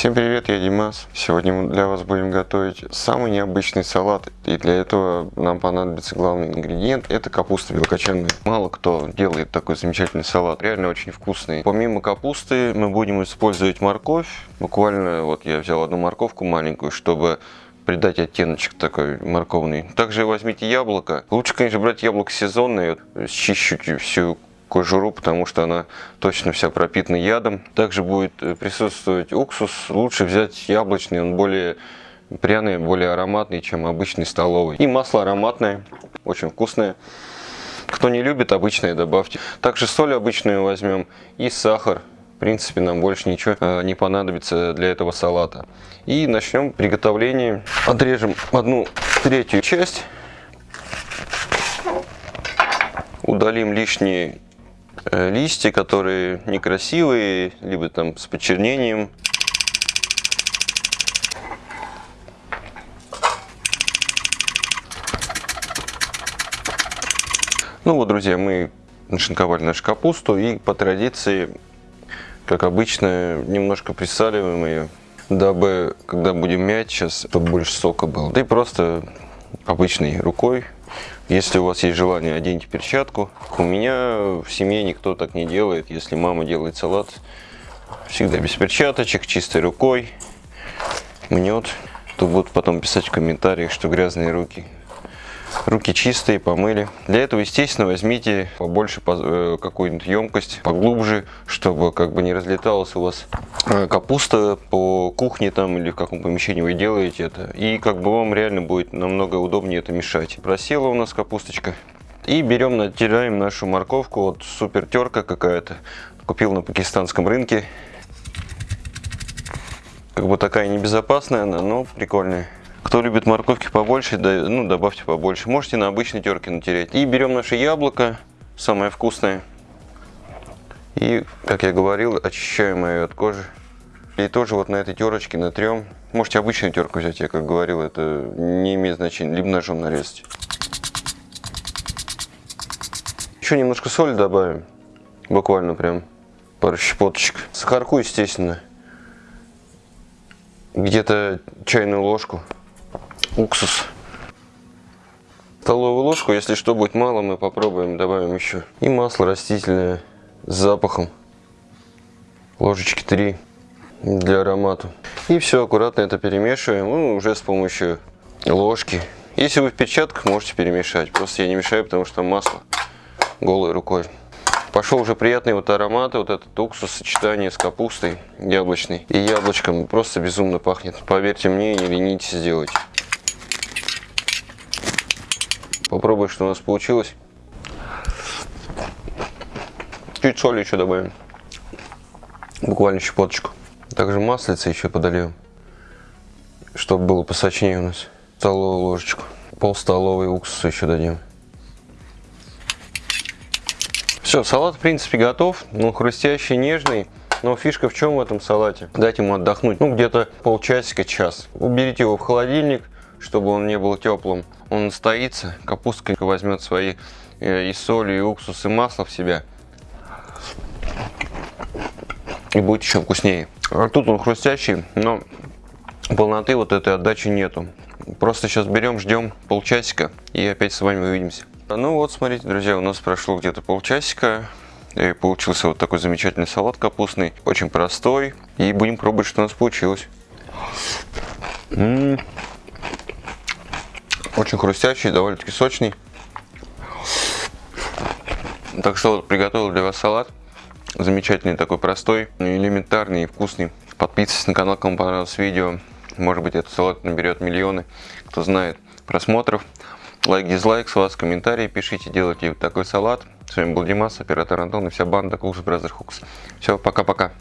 Всем привет, я Димас. Сегодня мы для вас будем готовить самый необычный салат. И для этого нам понадобится главный ингредиент. Это капуста белокочанная. Мало кто делает такой замечательный салат. Реально очень вкусный. Помимо капусты мы будем использовать морковь. Буквально вот я взял одну морковку маленькую, чтобы придать оттеночек такой морковный. Также возьмите яблоко. Лучше, конечно, брать яблоко сезонное. Счищите всю кожуру, потому что она точно вся пропитана ядом. Также будет э, присутствовать уксус. Лучше взять яблочный, он более пряный, более ароматный, чем обычный столовый. И масло ароматное, очень вкусное. Кто не любит, обычное добавьте. Также соль обычную возьмем и сахар. В принципе, нам больше ничего э, не понадобится для этого салата. И начнем приготовление. Отрежем одну третью часть. Удалим лишние листья, которые некрасивые, либо там с почернением. Ну вот, друзья, мы нашинковали нашу капусту и по традиции, как обычно, немножко присаливаем ее, дабы, когда будем мять сейчас, чтобы больше сока было. Да и просто обычной рукой если у вас есть желание, оденьте перчатку. У меня в семье никто так не делает. Если мама делает салат, всегда без перчаточек, чистой рукой, мнет, то будут потом писать в комментариях, что грязные руки. Руки чистые, помыли. Для этого, естественно, возьмите побольше э, какую-нибудь емкость, поглубже, чтобы как бы не разлеталась у вас э, капуста по кухне там или в каком помещении вы делаете это. И как бы вам реально будет намного удобнее это мешать. Просела у нас капусточка. И берем, натираем нашу морковку. Вот супер терка какая-то. Купил на пакистанском рынке. Как бы такая небезопасная она, но прикольная. Кто любит морковки побольше, да, ну добавьте побольше. Можете на обычной терке натереть. И берем наше яблоко, самое вкусное. И, как я говорил, очищаем ее от кожи. И тоже вот на этой терочке натрем. Можете обычную терку взять, я как говорил, это не имеет значения. Либо ножом нарезать. Еще немножко соли добавим. Буквально прям пару щепоточек. Сахарку, естественно. Где-то чайную ложку уксус. Столовую ложку, если что будет мало, мы попробуем, добавим еще. И масло растительное с запахом. Ложечки 3 для аромата. И все, аккуратно это перемешиваем, ну, уже с помощью ложки. Если вы в перчатках, можете перемешать. Просто я не мешаю, потому что масло голой рукой. Пошел уже приятный вот аромат, вот этот уксус, сочетание с капустой яблочной и яблочком. Просто безумно пахнет. Поверьте мне, не ленитесь сделать. Попробуй, что у нас получилось. Чуть соли еще добавим. Буквально щепоточку. Также маслица еще подольем. Чтобы было посочнее у нас. Столовую ложечку. Пол столовой уксуса еще дадим. Все, салат в принципе готов. Ну, хрустящий, нежный. Но фишка в чем в этом салате? Дать ему отдохнуть. Ну, где-то полчасика, час. Уберите его в холодильник чтобы он не был теплым. Он настоится, капустка возьмет свои э, и соль, и уксус, и масло в себя. И будет еще вкуснее. А тут он хрустящий, но полноты вот этой отдачи нету. Просто сейчас берем, ждем полчасика и опять с вами увидимся. Ну вот, смотрите, друзья, у нас прошло где-то полчасика. И получился вот такой замечательный салат капустный. Очень простой. И будем пробовать, что у нас получилось. М -м -м. Очень хрустящий, довольно-таки сочный. Так что вот приготовил для вас салат. Замечательный такой, простой, элементарный и вкусный. Подписывайтесь на канал, кому понравилось видео. Может быть этот салат наберет миллионы, кто знает, просмотров. Лайк, дизлайк с вас, комментарии пишите, делайте такой салат. С вами был Димас, оператор Антон и вся банда Cools Brother Hooks. Все, пока-пока.